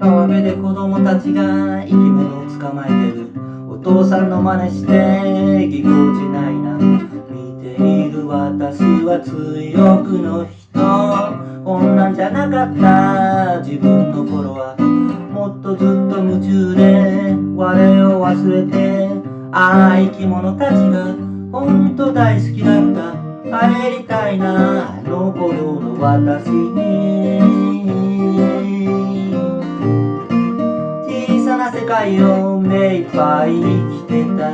川辺で子供たちが生き物を捕まえてるお父さんの真似してぎこちないな。見ている私は強くの人。こんなんじゃなかった。自分の頃はもっとずっと夢中で我を忘れてああ生き物たちが本当大好きだった帰りたいなあの頃の私に。小さな世界を目いっぱい生きてた。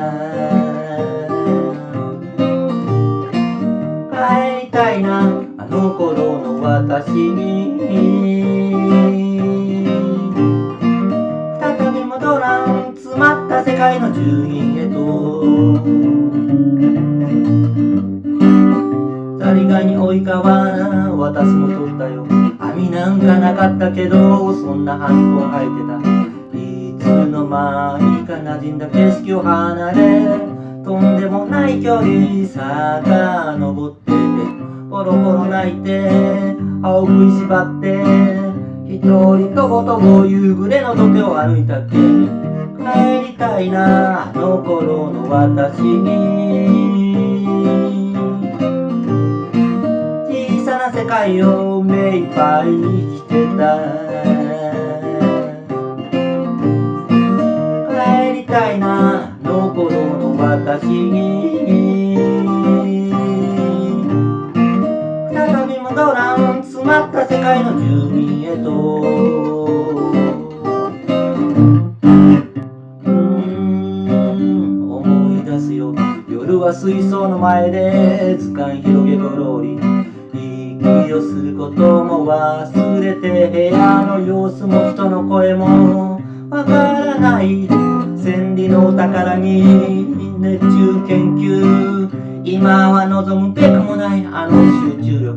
帰りたいなあの頃の私に。再び戻らん詰まった世界の住人へと。ザリガニ追いかは私も取ったよ。網なんかなかったけどそんな半本入ってた。いつの間にか馴染んだ景色を離れとんでもない距離坂登っててポロポロ泣いて歯を食いしばって一人とごとご夕暮れの土手を歩いたっけ帰りたいなあの頃の私に。界を目いっぱい生きてた帰りたいなあの頃の私に。再び戻らん詰まった世界の住民へと。うん思い出すよ。夜は水槽の前で図鑑広げごろり。息をすることも忘れて部屋の様子も人の声もわからない千里のお宝に熱中研究今は望むべくもないあの集中力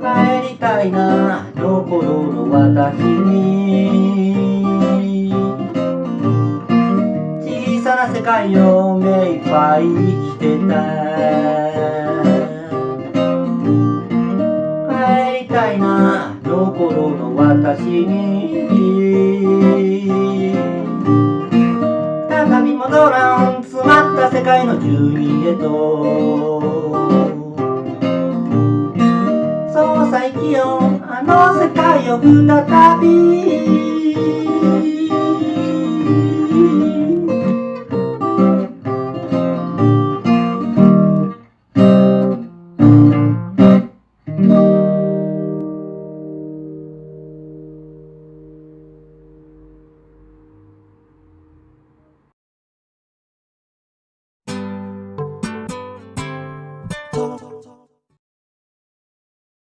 帰りたいなあの頃の私に小さな世界を目いっぱい生きてたたいなの頃の私に再び戻らん詰まった世界の住人へと。そうさ生きようあの世界を再び